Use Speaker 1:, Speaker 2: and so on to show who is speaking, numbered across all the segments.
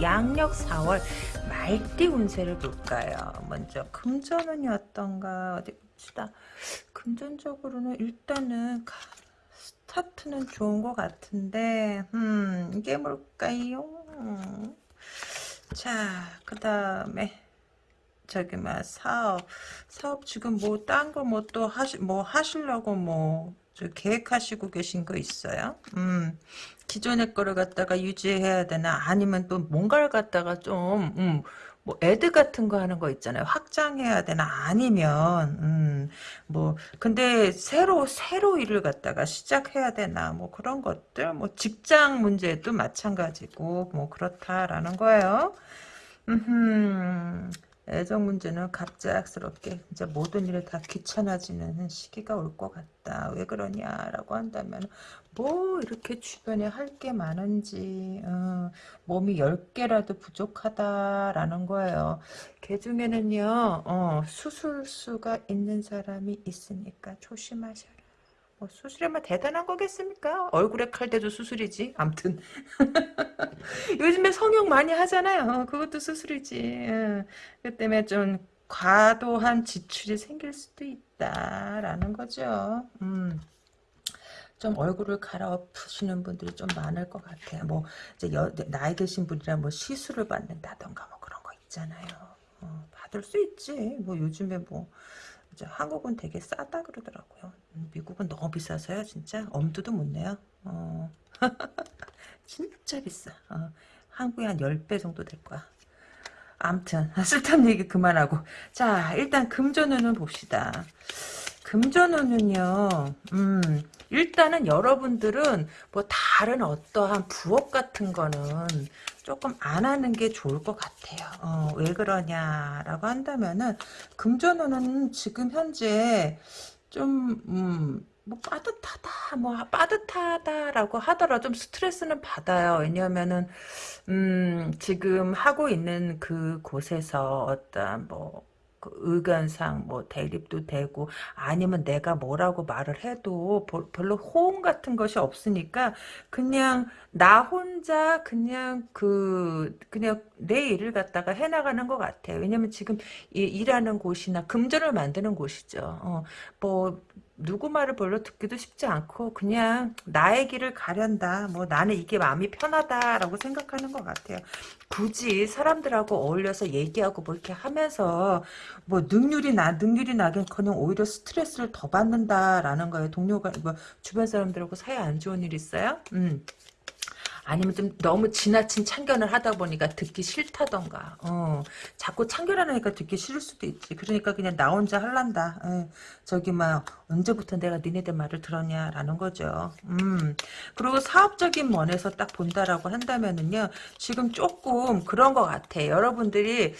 Speaker 1: 양력 4월 말띠 운세를 볼까요? 먼저 금전운이 어떤가 어디 봅시다. 금전적으로는 일단은 스타트는 좋은 것 같은데 음 이게 뭘까요? 음. 자, 그 다음에 저기 막 사업 사업 지금 뭐 딴 거 뭐 또 하시 뭐 하시려고 뭐 계획하시고 계신 거 있어요? 음 기존의 거를 갖다가 유지해야 되나 아니면 또 뭔가를 갖다가 좀 음, 뭐 애드 같은 거 하는 거 있잖아요. 확장해야 되나 아니면 음, 뭐 근데 새로 새로 일을 갖다가 시작해야 되나 뭐 그런 것들 뭐 직장 문제도 마찬가지고 뭐 그렇다라는 거예요. 음. 애정 문제는 갑작스럽게 이제 모든 일이 다 귀찮아지는 시기가 올 것 같다. 왜 그러냐라고 한다면 뭐 이렇게 주변에 할 게 많은지 어, 몸이 10개라도 부족하다라는 거예요. 개 중에는요 어, 수술수가 있는 사람이 있으니까 조심하셔라. 뭐 수술이면 대단한 거겠습니까? 얼굴에 칼 대도 수술이지. 암튼 요즘에 성형 많이 하잖아요. 그것도 수술이지. 그 때문에 좀 과도한 지출이 생길 수도 있다라는 거죠. 음. 좀 얼굴을 갈아엎으시는 분들이 좀 많을 것 같아요. 뭐 이제 여, 나이 드신 분이라 뭐 시술을 받는다던가 뭐 그런 거 있잖아요. 어, 받을 수 있지. 뭐 요즘에 뭐 한국은 되게 싸다 그러더라고요. 음, 미국은 너무 비싸서요. 진짜 엄두도 못 내요. 어. 진짜 비싸. 어. 한국에 한 10배 정도 될 거야. 암튼 쓸데없는 얘기 그만하고 자 일단 금전운은 봅시다. 금전운은요. 음, 일단은 여러분들은 뭐 다른 어떠한 부업 같은 거는 조금 안 하는 게 좋을 것 같아요. 어, 왜 그러냐라고 한다면은 금전운은 지금 현재 좀 음, 뭐 빠듯하다 뭐 빠듯하다라고 하더라도 좀 스트레스는 받아요 왜냐하면은 음 지금 하고 있는 그 곳에서 어떤 뭐 그 의견상 뭐 대립도 되고 아니면 내가 뭐라고 말을 해도 별로 호응 같은 것이 없으니까 그냥 나 혼자 그냥 그 그냥 내 일을 갖다가 해나가는 것 같아요. 왜냐면 지금 일하는 곳이나 금전을 만드는 곳이죠. 어, 뭐 누구 말을 별로 듣기도 쉽지 않고 그냥 나의 길을 가련다. 뭐 나는 이게 마음이 편하다라고 생각하는 것 같아요. 굳이 사람들하고 어울려서 얘기하고 뭐 이렇게 하면서 뭐 능률이 나 능률이 나긴커녕 오히려 스트레스를 더 받는다라는 거예요. 동료가 뭐 주변 사람들하고 사이 안 좋은 일 있어요? 음. 아니면 좀 너무 지나친 참견을 하다 보니까 듣기 싫다던가 어, 자꾸 참견하니까 듣기 싫을 수도 있지. 그러니까 그냥 나 혼자 할란다. 에, 저기 막 언제부터 내가 니네들 말을 들었냐라는 거죠. 음 그리고 사업적인 면에서 딱 본다라고 한다면은요 지금 조금 그런 것 같아. 여러분들이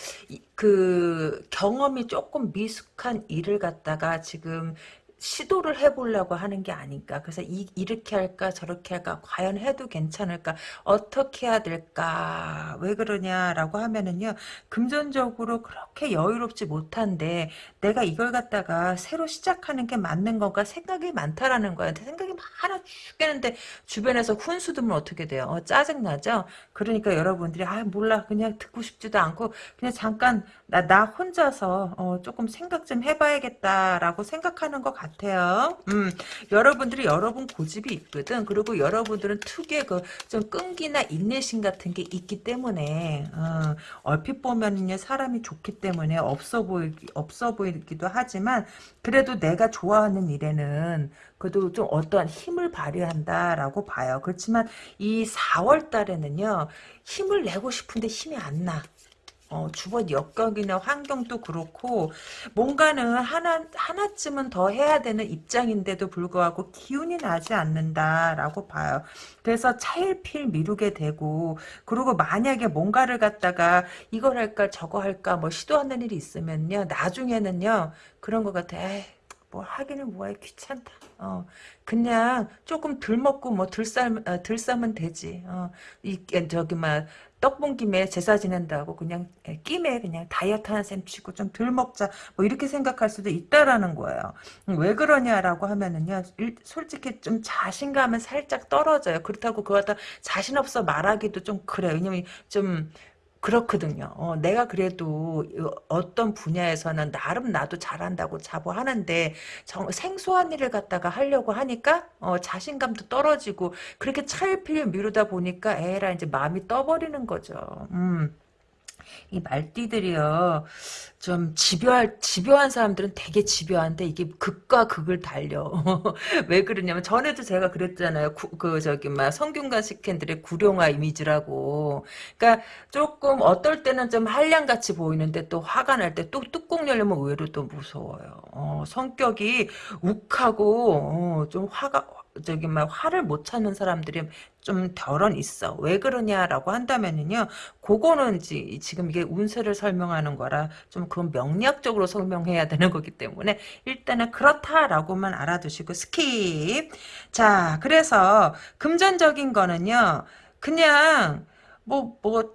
Speaker 1: 그 경험이 조금 미숙한 일을 갖다가 지금 시도를 해보려고 하는 게 아닌가. 그래서 이, 이렇게 할까 저렇게 할까 과연 해도 괜찮을까 어떻게 해야 될까 왜 그러냐라고 하면은요 금전적으로 그렇게 여유롭지 못한데 내가 이걸 갖다가 새로 시작하는 게 맞는 건가 생각이 많다라는 거야. 생각이 많아 죽겠는데 주변에서 훈수 두면 어떻게 돼요? 어, 짜증 나죠? 그러니까 여러분들이 아 몰라 그냥 듣고 싶지도 않고 그냥 잠깐 나, 나 혼자서 어, 조금 생각 좀 해봐야겠다라고 생각하는 것 같아요. 음, 여러분들이 여러분 고집이 있거든. 그리고 여러분들은 특유의 그 좀 끈기나 인내심 같은 게 있기 때문에 어, 얼핏 보면은요 사람이 좋기 때문에 없어 보이 없어 보이기도 하지만 그래도 내가 좋아하는 일에는 그래도 좀 어떠한 힘을 발휘한다라고 봐요. 그렇지만 이 4월 달에는요 힘을 내고 싶은데 힘이 안 나. 어, 주변 여건이나 환경도 그렇고 뭔가는 하나 하나쯤은 더 해야 되는 입장인데도 불구하고 기운이 나지 않는다라고 봐요. 그래서 차일필 미루게 되고 그리고 만약에 뭔가를 갖다가 이걸 할까 저거 할까 뭐 시도하는 일이 있으면요 나중에는요 그런 것 같아. 에이, 뭐 하기는 뭐해 귀찮다. 어 그냥 조금 덜 먹고 뭐 덜싸 어, 덜 싸면 되지. 어이 저기 막 떡 본 김에 제사 지낸다고 그냥 끼에 그냥 다이어트 하는 셈 치고 좀 덜 먹자 뭐 이렇게 생각할 수도 있다라는 거예요. 왜 그러냐라고 하면은요 솔직히 좀 자신감은 살짝 떨어져요. 그렇다고 그거 다 자신 없어 말하기도 좀 그래요. 왜냐면 좀 그렇거든요. 어, 내가 그래도 어떤 분야에서는 나름 나도 잘한다고 자부하는데 정, 생소한 일을 갖다가 하려고 하니까 어, 자신감도 떨어지고 그렇게 차일피일 미루다 보니까 에라 이제 마음이 떠버리는 거죠. 음. 이 말띠들이요. 좀 집요할 집요한 사람들은 되게 집요한데 이게 극과 극을 달려. 왜 그러냐면 전에도 제가 그랬잖아요. 구, 그 저기 막 성균관 식캔들의 구룡화 이미지라고. 그러니까 조금 어떨 때는 좀 한량같이 보이는데 또 화가 날 때 또 뚜껑 열리면 의외로 또 무서워요. 어, 성격이 욱하고 어, 좀 화가 저기 막 화를 못 참는 사람들이 좀 더러 있어. 왜 그러냐라고 한다면은요. 그거는 지, 지금 이게 운세를 설명하는 거라 좀 그건 명리학적으로 설명해야 되는 거기 때문에 일단은 그렇다라고만 알아두시고 skip. 자, 그래서 금전적인 거는요. 그냥 뭐, 뭐,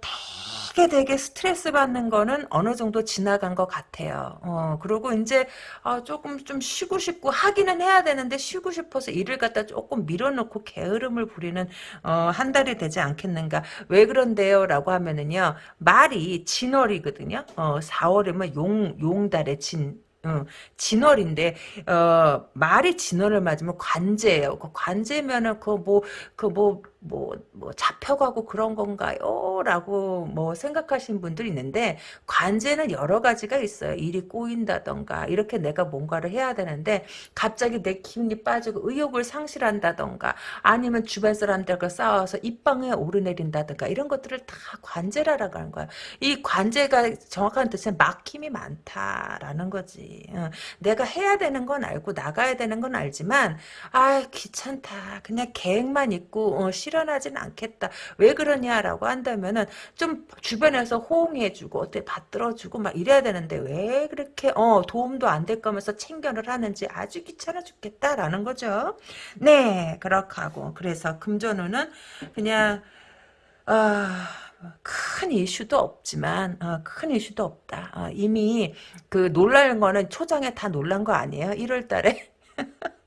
Speaker 1: 되게 되게 스트레스 받는 거는 어느 정도 지나간 것 같아요. 어, 그리고 이제, 아, 조금 좀 쉬고 싶고, 하기는 해야 되는데, 쉬고 싶어서 일을 갖다 조금 밀어놓고 게으름을 부리는, 어, 한 달이 되지 않겠는가. 왜 그런데요? 라고 하면은요, 말이 진월이거든요. 어, 4월이면 용, 용달의 진, 어, 진월인데 어, 말이 진월을 맞으면 관제예요. 그 관제면은 그 뭐 그뭐뭐 뭐 잡혀가고 그런 건가요? 라고 뭐 생각하시는 분들이 있는데 관제는 여러 가지가 있어요. 일이 꼬인다던가 이렇게 내가 뭔가를 해야 되는데 갑자기 내 기운이 빠지고 의욕을 상실한다던가 아니면 주변 사람들과 싸워서 입방에 오르내린다던가 이런 것들을 다 관제라라고 하는 거야. 이 관제가 정확한 뜻은 막힘이 많다라는 거지. 어, 내가 해야 되는 건 알고 나가야 되는 건 알지만 아 귀찮다. 그냥 계획만 있고 어, 실현하진 않겠다. 왜 그러냐라고 한다면은 좀 주변에서 호응해주고 어떻게 받들어주고 막 이래야 되는데 왜 그렇게 어 도움도 안 될 거면서 챙겨를 하는지 아주 귀찮아 죽겠다라는 거죠. 네 그렇게 하고 그래서 금전운은 그냥 아. 큰 이슈도 없지만 어, 큰 이슈도 없다. 어, 이미 그 놀랄 거는 초장에 다 놀란 거 아니에요? 1월 달에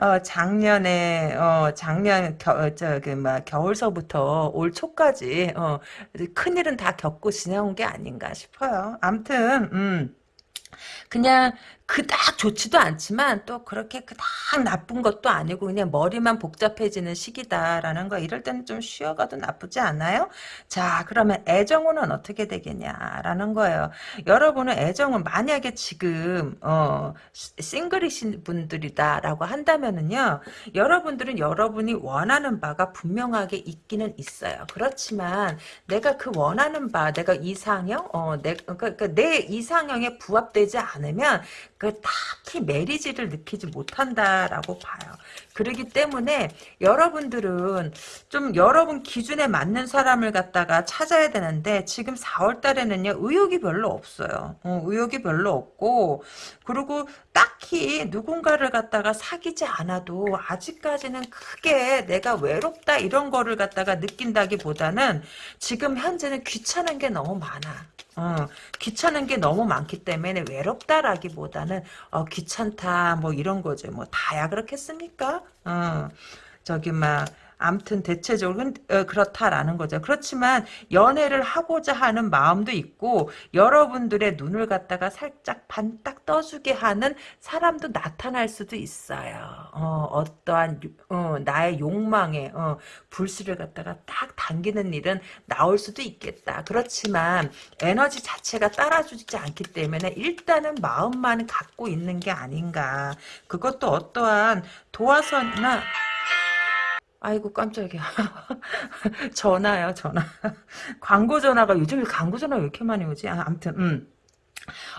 Speaker 1: 어, 작년에 어, 작년 겨, 어, 저기 막 겨울서부터 올 초까지 어, 큰 일은 다 겪고 지나온 게 아닌가 싶어요. 암튼 음. 그냥 그닥 좋지도 않지만 또 그렇게 그닥 나쁜 것도 아니고 그냥 머리만 복잡해지는 시기다라는 거 이럴 때는 좀 쉬어가도 나쁘지 않아요? 자 그러면 애정운은 어떻게 되겠냐라는 거예요. 여러분은 애정은 만약에 지금 어, 싱글이신 분들이다라고 한다면은요 여러분들은 여러분이 원하는 바가 분명하게 있기는 있어요. 그렇지만 내가 그 원하는 바 내가 이상형 어, 내, 그러니까 내 이상형에 부합되지 않으면 그 딱히 메리지를 느끼지 못한다라고 봐요. 그러기 때문에 여러분들은 좀 여러분 기준에 맞는 사람을 갖다가 찾아야 되는데 지금 4월 달에는요 의욕이 별로 없어요. 어, 의욕이 별로 없고 그리고 딱히 누군가를 갖다가 사귀지 않아도 아직까지는 크게 내가 외롭다 이런 거를 갖다가 느낀다기보다는 지금 현재는 귀찮은 게 너무 많아. 어, 귀찮은 게 너무 많기 때문에 외롭다라기보다는 어, 귀찮다 뭐 이런 거죠. 뭐 다야 그렇겠습니까? 어, 저기 막 암튼 대체적으로 어, 그렇다라는 거죠. 그렇지만 연애를 하고자 하는 마음도 있고 여러분들의 눈을 갖다가 살짝 반딱 떠주게 하는 사람도 나타날 수도 있어요. 어, 떠한 어, 나의 욕망에 어, 불씨를 갖다가 딱 당기는 일은 나올 수도 있겠다. 그렇지만 에너지 자체가 따라주지 않기 때문에 일단은 마음만 갖고 있는 게 아닌가. 그것도 어떠한 도화선이나 아이고 깜짝이야. 전화요 전화. 광고 전화가 요즘에 광고 전화 왜 이렇게 많이 오지? 아, 아무튼 음.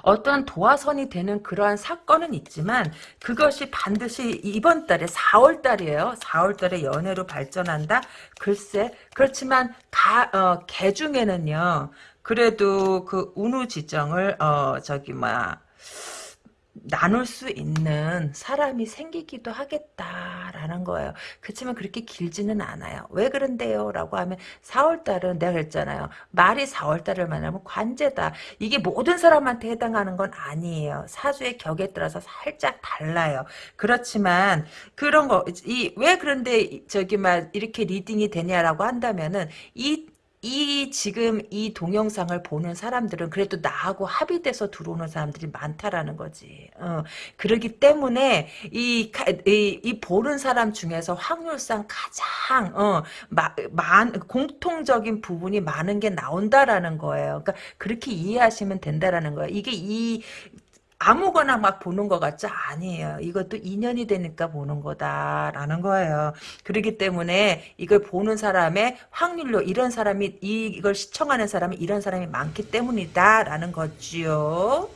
Speaker 1: 어떠한 도화선이 되는 그러한 사건은 있지만 그것이 반드시 이번 달에 4월 달이에요. 4월 달에 연애로 발전한다? 글쎄 그렇지만 가, 어, 개 중에는요. 그래도 그 운우 지정을 어 저기 뭐야 나눌 수 있는 사람이 생기기도 하겠다라는 거예요. 그렇지만 그렇게 길지는 않아요. 왜 그런데요? 라고 하면 4월달은 내가 그랬잖아요. 말이 4월달을 만나면 관제다. 이게 모든 사람한테 해당하는 건 아니에요. 사주의 격에 따라서 살짝 달라요. 그렇지만 그런 거, 이, 왜 그런데 저기 막 이렇게 reading이 되냐라고 한다면은 이 이 지금 이 동영상을 보는 사람들은 그래도 나하고 합의돼서 들어오는 사람들이 많다라는 거지. 어, 그러기 때문에 이, 이, 이 보는 사람 중에서 확률상 가장 어, 마, 많, 공통적인 부분이 많은 게 나온다라는 거예요. 그러니까 그렇게 이해하시면 된다라는 거예요. 이게 이 아무거나 막 보는 것 같지 아니에요. 이것도 인연이 되니까 보는 거다라는 거예요. 그렇기 때문에 이걸 보는 사람의 확률로 이런 사람이 이걸 시청하는 사람이 이런 사람이 많기 때문이다라는 거지요.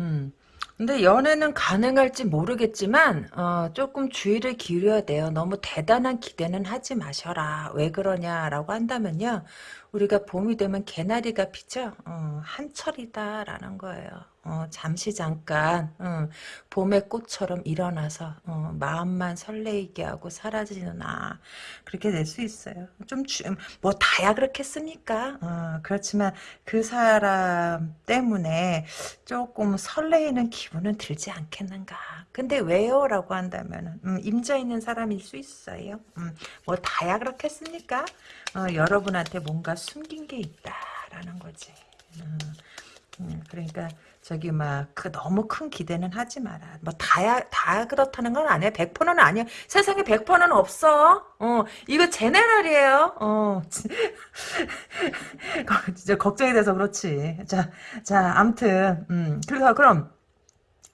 Speaker 1: 음. 근데 연애는 가능할지 모르겠지만 어, 조금 주의를 기울여야 돼요. 너무 대단한 기대는 하지 마셔라. 왜 그러냐라고 한다면요. 우리가 봄이 되면 개나리가 피죠. 어, 한철이다라는 거예요. 어, 잠시 잠깐 어, 봄의 꽃처럼 일어나서 어, 마음만 설레이게 하고 사라지나 그렇게 될 수 있어요. 좀 뭐 다야 그렇겠습니까? 어, 그렇지만 그 사람 때문에 조금 설레이는 기분은 들지 않겠는가. 근데 왜요? 라고 한다면 음, 임자 있는 사람일 수 있어요. 음, 뭐 다야 그렇겠습니까? 어, 여러분한테 뭔가 숨긴 게 있다라는 거지. 음, 음, 그러니까 저기 막 그 너무 큰 기대는 하지 마라. 뭐 다야 다 그렇다는 건 아니야. 100%는 아니야. 세상에 100%는 없어. 어 이거 제네럴이에요. 어 진짜 걱정이 돼서 그렇지. 자자 아무튼 음 그래서 그럼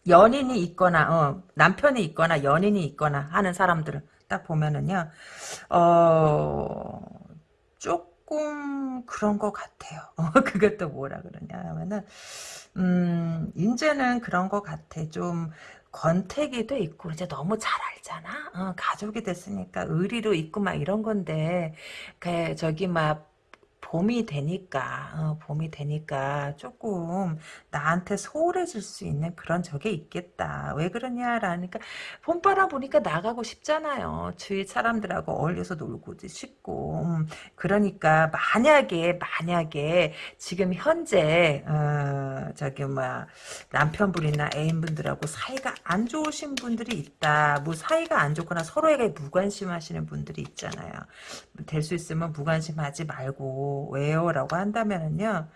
Speaker 1: 연인이 있거나 어 남편이 있거나 연인이 있거나 하는 사람들을 딱 보면은요 어 조금 그런 것 같아요. 어, 그것도 뭐라 그러냐 하면은 음, 이제는 그런 것 같아. 좀 권태기도 있고 이제 너무 잘 알잖아. 어, 가족이 됐으니까 의리로 있고 막 이런 건데 그 저기 막 봄이 되니까 어, 봄이 되니까 조금 나한테 소홀해질 수 있는 그런 적이 있겠다. 왜 그러냐라니까 봄바람 보니까 나가고 싶잖아요. 주위 사람들하고 어울려서 놀고 싶고 음, 그러니까 만약에 만약에 지금 현재 어, 저기 뭐 남편분이나 애인분들하고 사이가 안 좋으신 분들이 있다. 뭐 사이가 안 좋거나 서로에게 무관심하시는 분들이 있잖아요. 될 수 있으면 무관심하지 말고 왜요? 라고 한다면은요.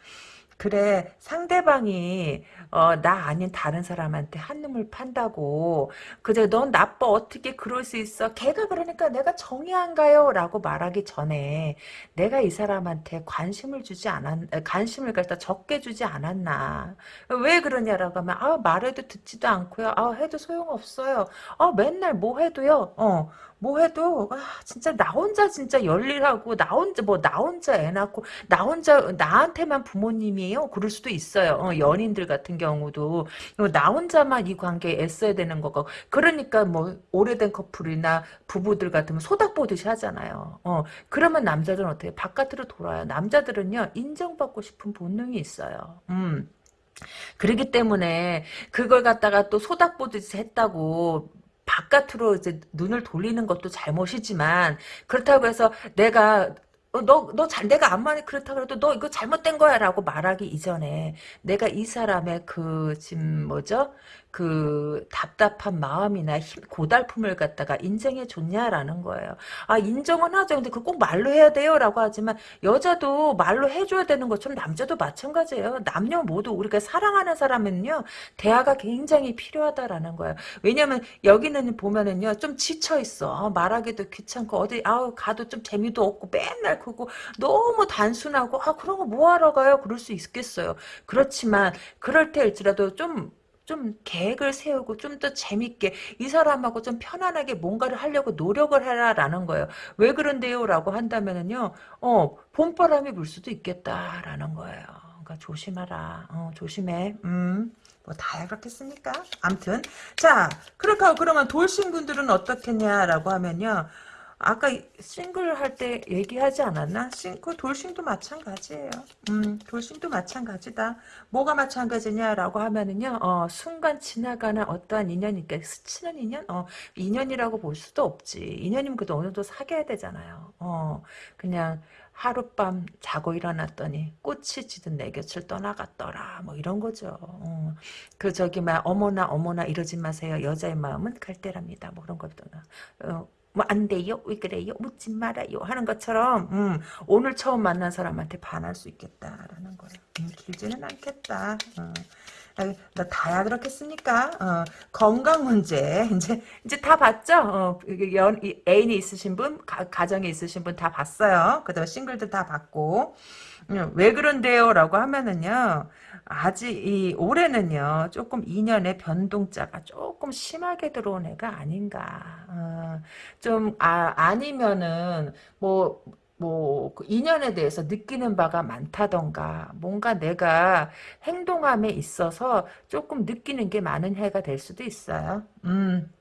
Speaker 1: 그래 상대방이 어, 나 아닌 다른 사람한테 한눈을 판다고 그제 넌 나빠. 어떻게 그럴 수 있어? 걔가 그러니까 내가 정이 안 가요. 라고 말하기 전에 내가 이 사람한테 관심을 주지 않았 관심을 갖다 적게 주지 않았나 왜 그러냐라고 하면 아 말해도 듣지도 않고요. 아 해도 소용없어요. 아 맨날 뭐 해도요. 어 뭐 해도 아, 진짜 나 혼자 진짜 열일하고 나 혼자 뭐 나 혼자 애 낳고 나 혼자 나한테만 부모님이에요. 그럴 수도 있어요. 어, 연인들 같은 경우도 나 혼자만 이 관계에 애써야 되는 거고 그러니까 뭐 오래된 커플이나 부부들 같으면 소닥 보듯이 하잖아요. 어, 그러면 남자들은 어떻게 바깥으로 돌아요. 남자들은요 인정받고 싶은 본능이 있어요. 음. 그러기 때문에 그걸 갖다가 또 소닥 보듯이 했다고 바깥으로 이제 눈을 돌리는 것도 잘못이지만 그렇다고 해서 내가 어, 너, 너 잘, 내가 암만이 그렇다 그래도 너 이거 잘못된 거야 라고 말하기 이전에 내가 이 사람의 그, 지금 뭐죠? 그 답답한 마음이나 힘, 고달픔을 갖다가 인정해 줬냐라는 거예요. 아 인정은 하죠. 근데 그꼭 말로 해야 돼요라고 하지만 여자도 말로 해줘야 되는 것처럼 남자도 마찬가지예요. 남녀 모두 우리가 사랑하는 사람은요 대화가 굉장히 필요하다라는 거예요. 왜냐면 여기는 보면은요 좀 지쳐 있어. 아, 말하기도 귀찮고 어디 아우 가도 좀 재미도 없고 맨날 그거 너무 단순하고 아 그런 거 뭐하러 가요? 그럴 수 있겠어요. 그렇지만 그럴 때일지라도 좀 좀 계획을 세우고 좀 더 재밌게 이 사람하고 좀 편안하게 뭔가를 하려고 노력을 해라라는 거예요. 왜 그런데요? 라고 한다면은요. 어, 봄바람이 불 수도 있겠다라는 거예요. 그러니까 조심하라. 어, 조심해. 음. 뭐 다야 그렇겠습니까? 암튼 자 그렇게 그러면 돌싱분들은 어떻겠냐라고 하면요. 아까 싱글 할 때 얘기하지 않았나? 싱, 그 돌싱도 마찬가지예요. 음, 돌싱도 마찬가지다. 뭐가 마찬가지냐라고 하면은요, 어, 순간 지나가는 어떠한 인연이니까 스치는 인연? 어, 인연이라고 볼 수도 없지. 인연이면 그래도 어느 정도 사귀어야 되잖아요. 어, 그냥, 하룻밤 자고 일어났더니 꽃이 지든 내 곁을 떠나갔더라 뭐 이런 거죠 어. 그 저기 막 어머나 어머나 이러지 마세요 여자의 마음은 갈대랍니다 뭐 그런 것도 어, 뭐 안 돼요 왜 그래요 묻지 말아요 하는 것처럼 음, 오늘 처음 만난 사람한테 반할 수 있겠다라는 거예요 음, 길지는 않겠다 어. 나 다야 그렇겠습니까? 어, 건강 문제 이제 이제 다 봤죠? 어, 연 애인이 있으신 분, 가, 정에 있으신 분 다 봤어요. 그다음 싱글들 다 봤고 음, 왜 그런데요 라고 하면은요. 아직 이 올해는요 조금 인연의 변동자가 조금 심하게 들어온 애가 아닌가 어, 좀 아, 아니면은 뭐 뭐그 인연에 대해서 느끼는 바가 많다던가 뭔가 내가 행동함에 있어서 조금 느끼는 게 많은 해가 될 수도 있어요. 음.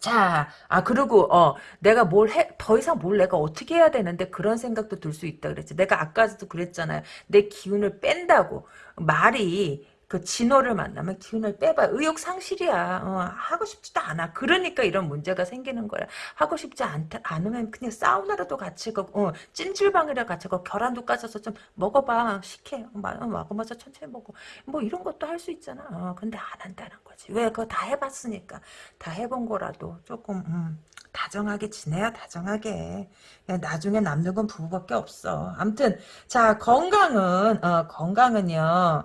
Speaker 1: 자, 아, 그리고, 어, 내가 뭘 해, 더 이상 뭘 내가 어떻게 해야 되는데 그런 생각도 들 수 있다 그랬지. 내가 아까도 그랬잖아요. 내 기운을 뺀다고. 말이, 그 진호를 만나면 기운을 빼봐. 의욕 상실이야. 어, 하고 싶지도 않아. 그러니까 이런 문제가 생기는 거야. 하고 싶지 않다, 않으면 그냥 사우나라도 같이 가 어, 찜질방이라 같이 가 계란도 까져서 좀 먹어봐. 식혜. 어, 먹으면서 천천히 먹어. 뭐 이런 것도 할 수 있잖아. 어, 근데 안 한다는 거지. 왜? 그거 다 해봤으니까. 다 해본 거라도 조금, 음, 다정하게 지내야 다정하게. 나중에 남는 건 부부밖에 없어. 암튼, 자, 건강은, 어, 건강은요,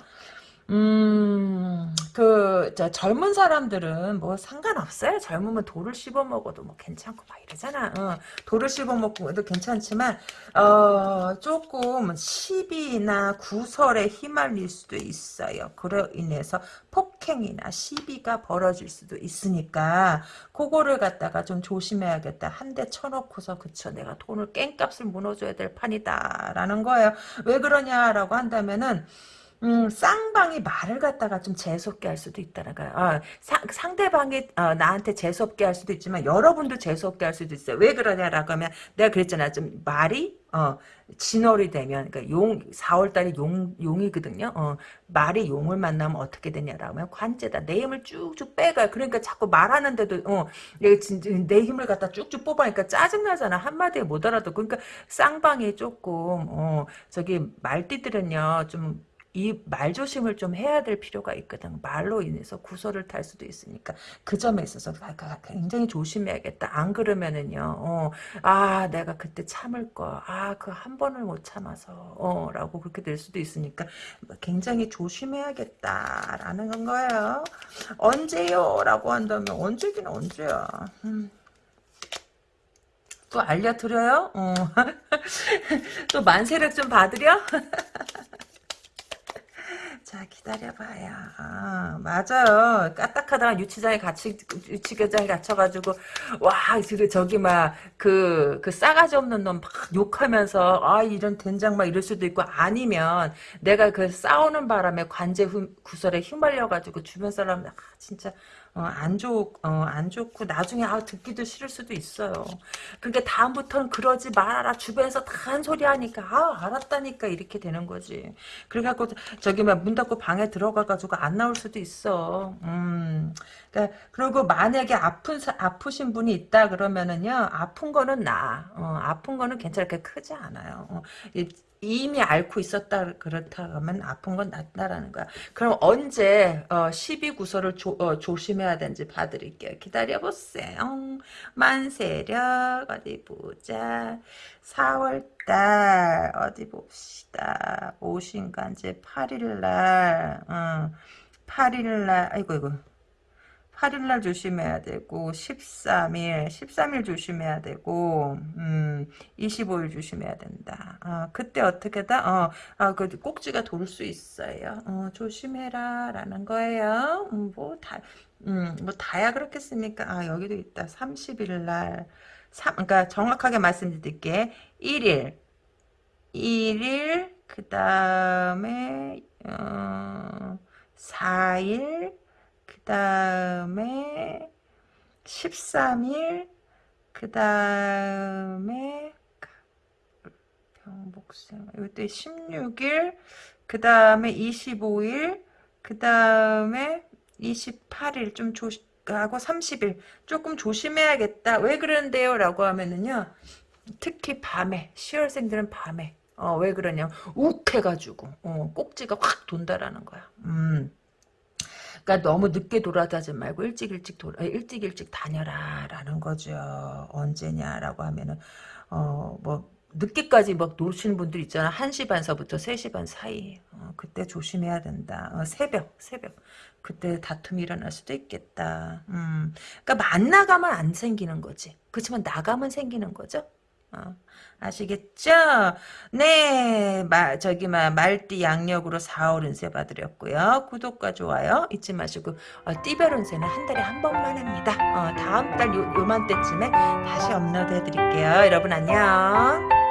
Speaker 1: 음, 그, 저, 젊은 사람들은 뭐 상관없어요. 젊으면 돌을 씹어 먹어도 뭐 괜찮고 막 이러잖아. 어, 돌을 씹어 먹고도 괜찮지만, 어, 조금 시비나 구설에 휘말릴 수도 있어요. 그로 인해서 폭행이나 시비가 벌어질 수도 있으니까, 그거를 갖다가 좀 조심해야겠다. 한 대 쳐놓고서, 그쵸. 내가 돈을 깽값을 무너줘야 될 판이다. 라는 거예요. 왜 그러냐라고 한다면은, 음, 쌍방이 말을 갖다가 좀 재수없게 할 수도 있다는 거야. 어, 사, 상대방이 어, 나한테 재수없게 할 수도 있지만 여러분도 재수없게 할 수도 있어요. 왜 그러냐라고 하면 내가 그랬잖아. 좀 말이 어, 진월이 되면 그러니까 용 4월 달이 용 용이거든요. 어, 말이 용을 만나면 어떻게 되냐라고 하면 관제다. 내 힘을 쭉쭉 빼가. 그러니까 자꾸 말하는데도 어, 내 힘을 갖다 쭉쭉 뽑아니까 짜증 나잖아. 한마디에 못 알아도. 그러니까 쌍방이 조금 어, 저기 말띠들은요 좀 이 말조심을 좀 해야 될 필요가 있거든. 말로 인해서 구설을 탈 수도 있으니까 그 점에 있어서 굉장히 조심해야겠다. 안 그러면은요. 어, 아 내가 그때 참을 거. 아그 한 번을 못 참아서 어, 라고 그렇게 될 수도 있으니까 굉장히 조심해야겠다라는 거예요. 언제요? 라고 한다면 언제긴 언제야. 음. 또 알려드려요? 어. 또 만세력 좀 받으려? 자 기다려봐요. 아, 맞아요. 까딱하다가 유치장에 같이 유치교장에 갇혀가지고 와 저기 막그그 그 싸가지 없는 놈 막 욕하면서 아 이런 된장 막 이럴 수도 있고 아니면 내가 그 싸우는 바람에 관제 구설에 휘말려가지고 주변 사람 아, 진짜 어, 안 좋, 어, 안 좋고, 나중에, 아, 듣기도 싫을 수도 있어요. 그러니까 다음부터는 그러지 말아라. 주변에서 다 한 소리 하니까, 아, 알았다니까, 이렇게 되는 거지. 그래갖고, 저기, 막, 문 닫고 방에 들어가가지고 안 나올 수도 있어. 음. 그러니까, 그리고 만약에 아픈, 아프신 분이 있다 그러면은요, 아픈 거는 나. 어, 아픈 거는 괜찮게 크지 않아요. 어, 이미 앓고 있었다 그렇다 하면 아픈 건 낫다라는 거야. 그럼 언제 어, 12구설을 조, 어, 조심해야 되는지 봐드릴게요. 기다려보세요. 만세력 어디 보자. 4월달 어디 봅시다. 오신간제 8일날 어, 8일날 아이고 이거 8일날 조심해야 되고 13일 13일 조심해야 되고 음 25일 조심해야 된다. 어, 그때 어떻게다 어, 아, 그 꼭지가 돌 수 있어요. 어, 조심해라 라는 거예요. 음, 뭐다 음, 뭐 다야 그렇겠습니까? 아 여기도 있다. 30일날. 3, 그러니까 정확하게 말씀드릴게. 1일. 1일 그 다음에 어, 4일 그 다음에 13일 그 다음에 병복생 이때 16일 그 다음에 25일 그 다음에 28일 좀 조심 하고 30일. 조금 조심해야겠다. 왜 그러는데요? 라고 하면은요 특히 밤에 10월생들은 밤에. 어, 왜 그러냐? 욱해가지고 어, 꼭지가 확 돈다라는 거야. 음. 그러니까 너무 늦게 돌아다지 말고 일찍 일찍 돌아 일찍 일찍 다녀라라는 거죠. 언제냐라고 하면은 어뭐 늦게까지 막 노시는 분들 있잖아. 1시 반서부터 3시 반 사이. 어, 그때 조심해야 된다. 어, 새벽, 새벽. 그때 다툼이 일어날 수도 있겠다. 음. 그러니까 만 나가면 안 생기는 거지. 그렇지만 나가면 생기는 거죠. 어, 아시겠죠? 네, 마, 저기, 마, 말띠 양력으로 4월 운세 봐드렸고요. 구독과 좋아요 잊지 마시고, 어, 띠별 운세는 한 달에 한 번만 합니다. 어, 다음 달 요, 요맘때쯤에 다시 업로드 해드릴게요. 여러분 안녕.